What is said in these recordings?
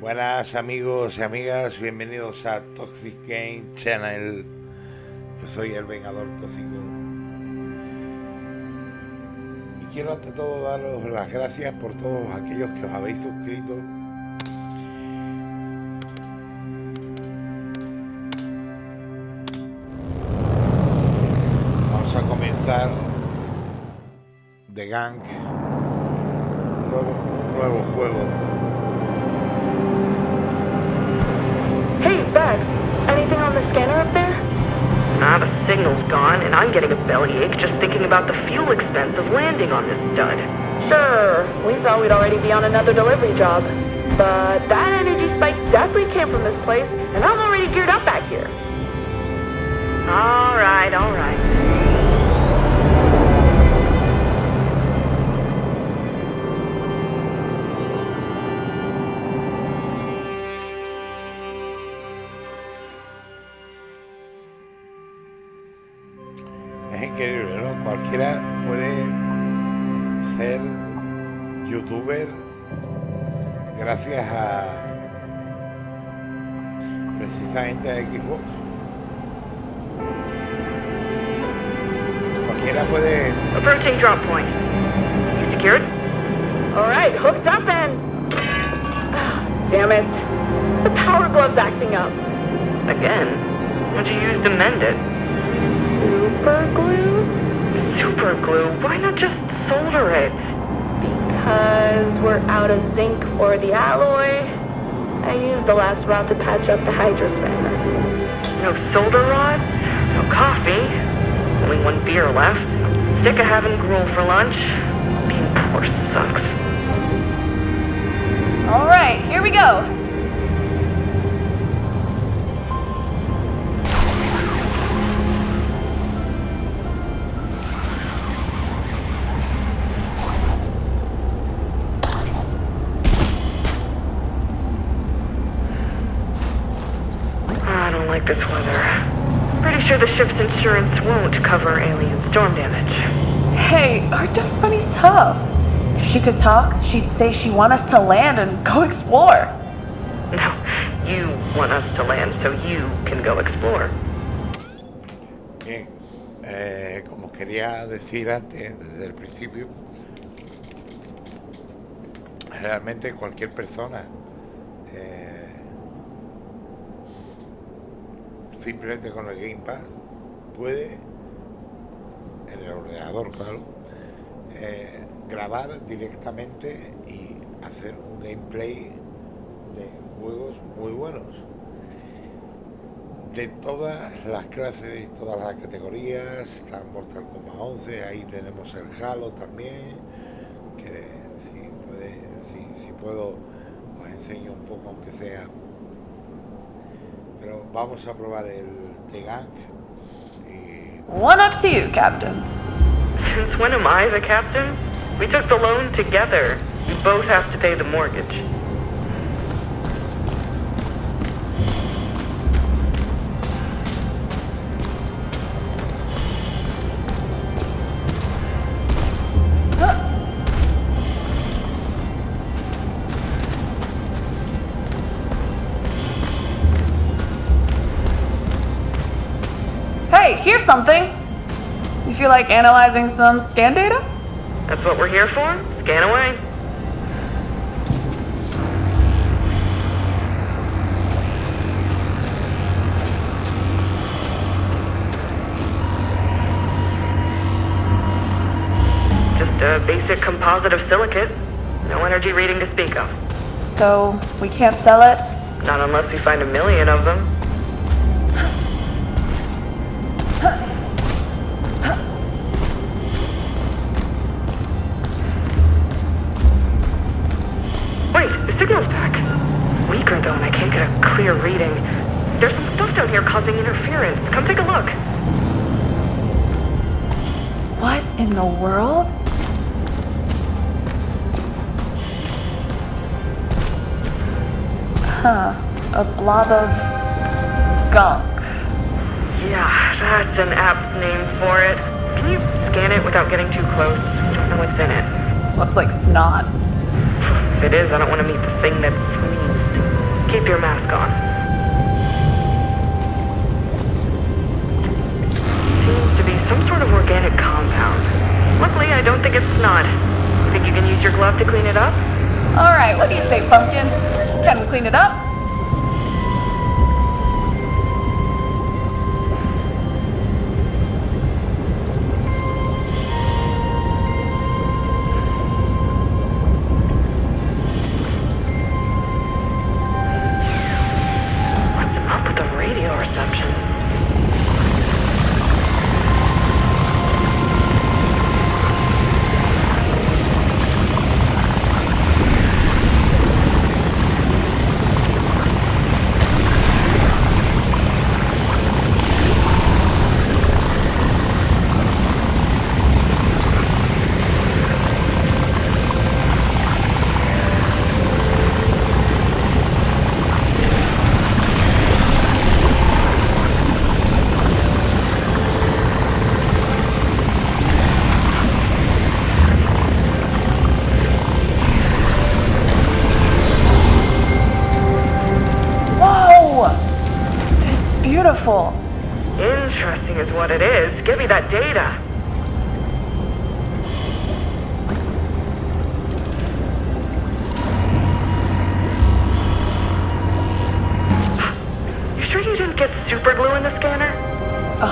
Buenas amigos y amigas, bienvenidos a Toxic Game Channel. Yo soy el Vengador Tóxico. Y quiero ante todo daros las gracias por todos aquellos que os habéis suscrito. Vamos a comenzar The Gang, un nuevo, un nuevo juego. Anything on the scanner up there? Ah, the signal's gone, and I'm getting a bellyache just thinking about the fuel expense of landing on this dud. Sure, we thought we'd already be on another delivery job. But that energy spike definitely came from this place, and I'm already geared up back here. Alright, alright. Es increíble, ¿no? Cualquiera puede ser youtuber gracias a precisamente a Xbox. Cualquiera puede Approaching drop point. You secured? Alright, hooked up and. Ah, Damn it. The power glove's acting up. Again? What'd you use to mend it? Super glue? Super glue. Why not just solder it? Because we're out of zinc for the alloy. I used the last rod to patch up the hydro spanner. No solder rod? No coffee? Only one beer left. Sick of having gruel for lunch. Being poor sucks. Alright, here we go. This weather. Pretty sure the ship's insurance won't cover alien storm damage. Hey, our dust bunny's tough. If she could talk, she'd say she want us to land and go explore. No, you want us to land so you can go explore. Bien, eh, como quería decir antes, desde el principio, realmente cualquier persona, eh, simplemente con el Game Pass, puede, en el ordenador, claro, eh, grabar directamente y hacer un gameplay de juegos muy buenos de todas las clases todas las categorías, está Mortal Kombat 11, ahí tenemos el Halo también, que si, puede, si, si puedo os enseño un poco aunque sea. Pero vamos a probar el The Gunk y One up to you, Captain. Since when am I the captain? We took the loan together. You both have to pay the mortgage. Hey, here's something. You feel like analyzing some scan data? That's what we're here for? Scan away. Just a basic composite of silicate. No energy reading to speak of. So, we can't sell it? Not unless we find a million of them. Blob of gunk. Yeah, that's an apt name for it. Can you scan it without getting too close? We don't know what's in it. Looks like snot. If it is, I don't want to meet the thing that sneezed. Keep your mask on. Seems to be some sort of organic compound. Luckily, I don't think it's snot. You think you can use your glove to clean it up? Alright, what do you say, Pumpkin? Can we clean it up?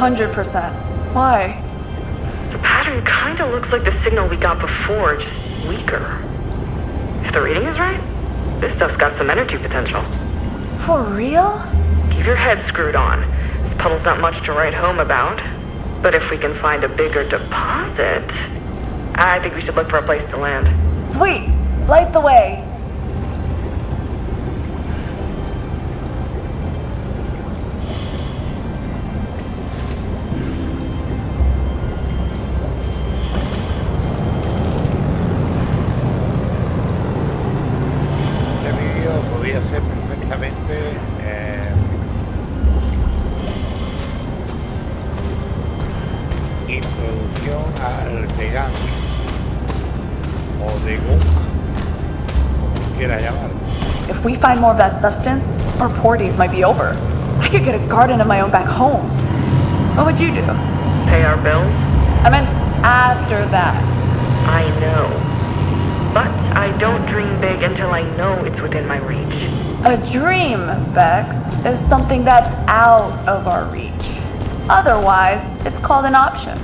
100%. Why? The pattern kinda looks like the signal we got before, just weaker. If the reading is right, this stuff's got some energy potential. For real? Keep your head screwed on. This puddle's not much to write home about. But if we can find a bigger deposit, I think we should look for a place to land. Sweet! Light the way! If we find more of that substance, our poor days might be over. I could get a garden of my own back home. What would you do? Pay our bills? I meant after that. I know. But I don't dream big until I know it's within my reach. A dream, Becks, is something that's out of our reach. Otherwise, it's called an option.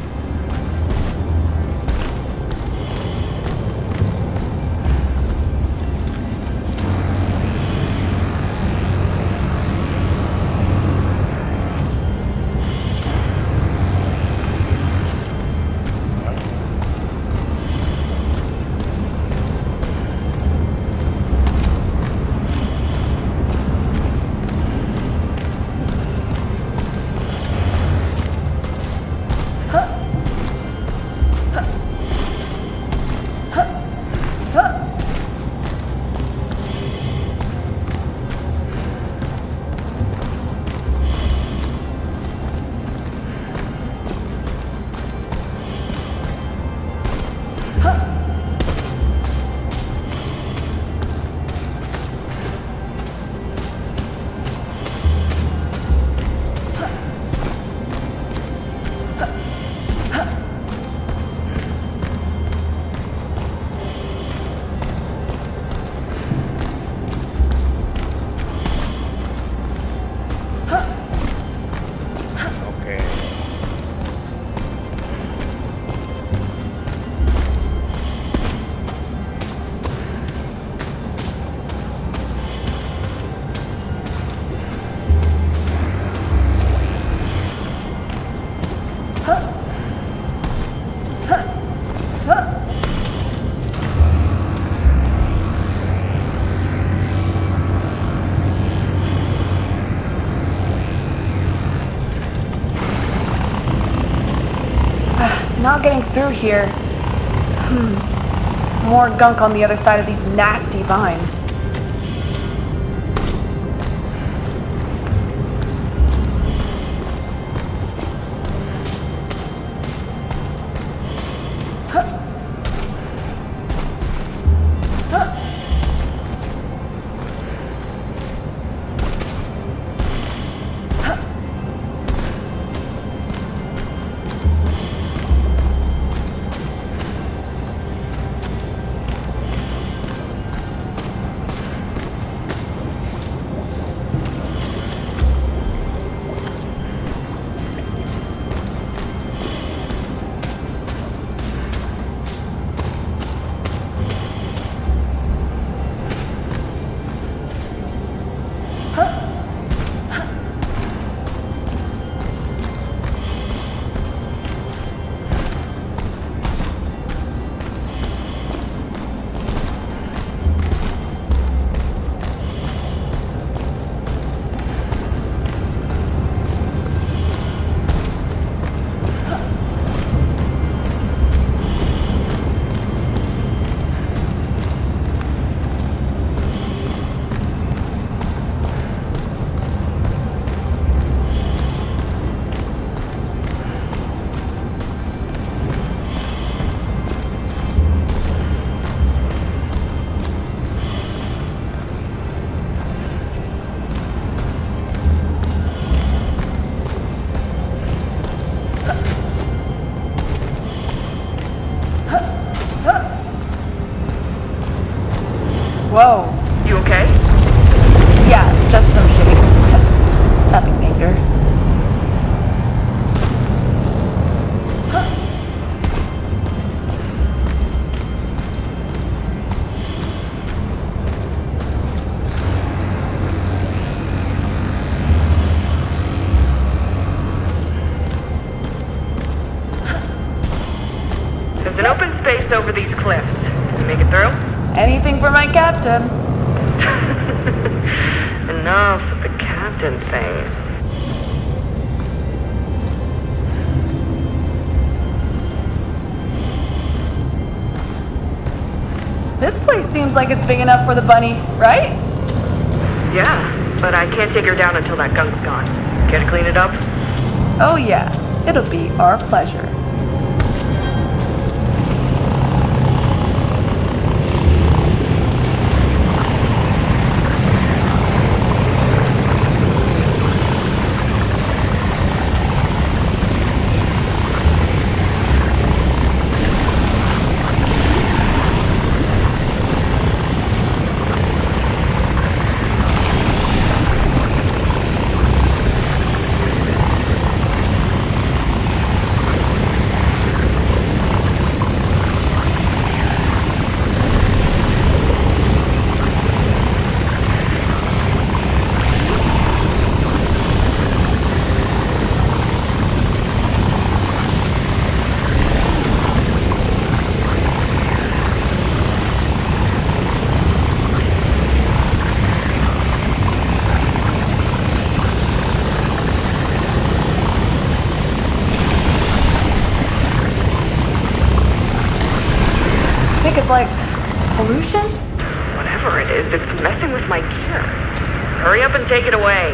Not getting through here. Hmm. More gunk on the other side of these nasty vines. Captain. Enough with the captain thing. This place seems like it's big enough for the bunny, right? Yeah, but I can't take her down until that gunk's gone. Care to clean it up? Oh yeah, it'll be our pleasure. Think it's like pollution? Whatever it is, it's messing with my gear. Hurry up and take it away.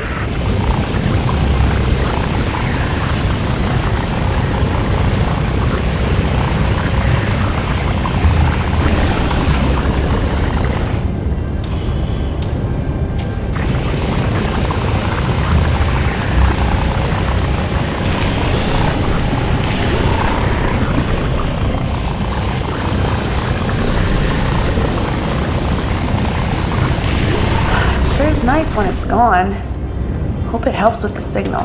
Nice when it's gone. Hope it helps with the signal.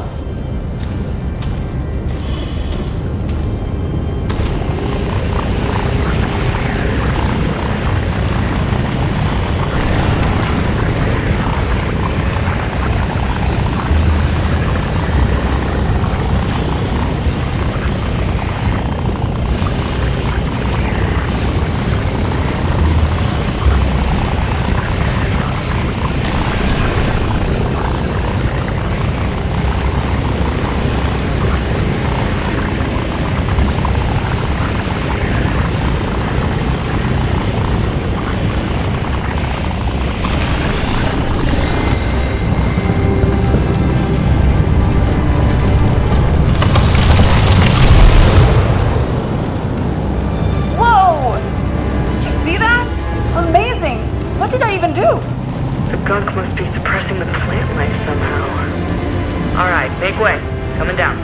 Make way. Coming down.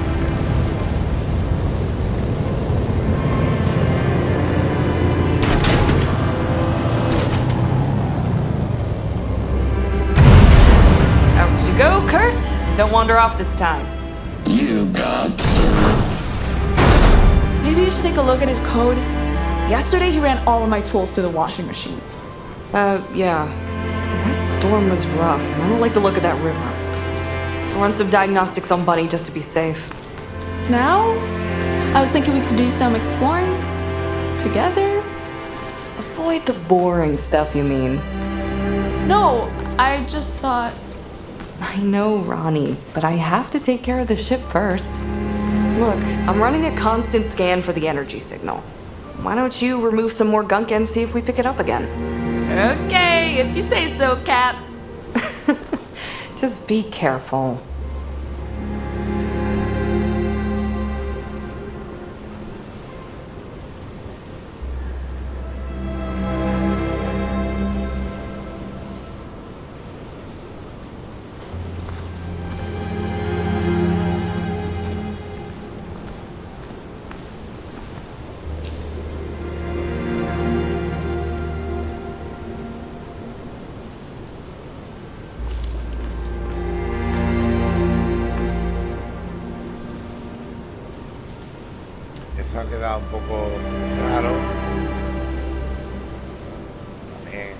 Out you go, Kurt. Don't wander off this time. You got to. Maybe you should take a look at his code. Yesterday, he ran all of my tools through the washing machine. Uh, yeah. That storm was rough, and I don't like the look of that river. Run some diagnostics on Bunny just to be safe. Now, I was thinking we could do some exploring together. Avoid the boring stuff, you mean? No, I just thought. I know, Rani, but I have to take care of the ship first. Look, I'm running a constant scan for the energy signal. Why don't you remove some more gunk and see if we pick it up again? Okay, if you say so, Cap. Just be careful. Eso un poco raro. También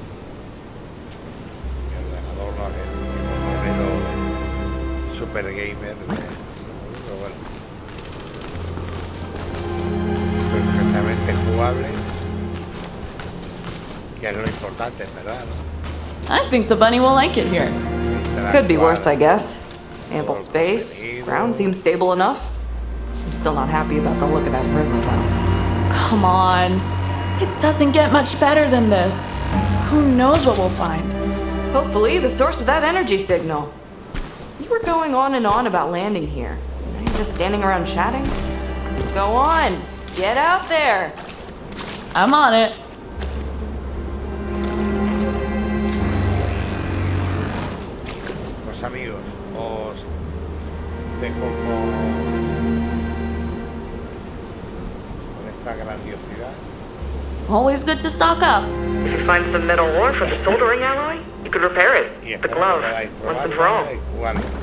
mi ordenador no es el modelo super gamer pero bueno. Perfectamente jugable. Que es lo importante, verdad. I think the bunny will like it here. Could be worse, I guess. Ample space, ground seems stable enough. I'm still not happy about the look of that river, though. Come on. It doesn't get much better than this. Who knows what we'll find? Hopefully, the source of that energy signal. You were going on and on about landing here. Now you're just standing around chatting? Go on, get out there. I'm on it. Pues amigos, os dejo con, esta grandiosidad. Always good to stock up. If you find some metal ore for the soldering alloy, you could repair it. The glove, once and for all. probarla y jugarla.